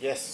yes.